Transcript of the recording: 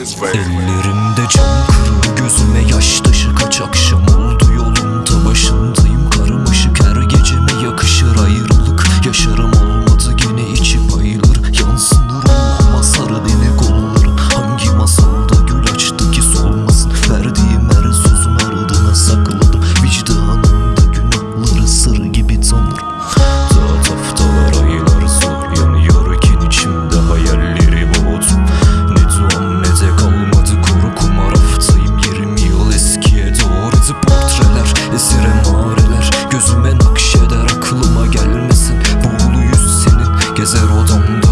Ellerimde cam kırığı gözüme yaş taşı Gezer odamda.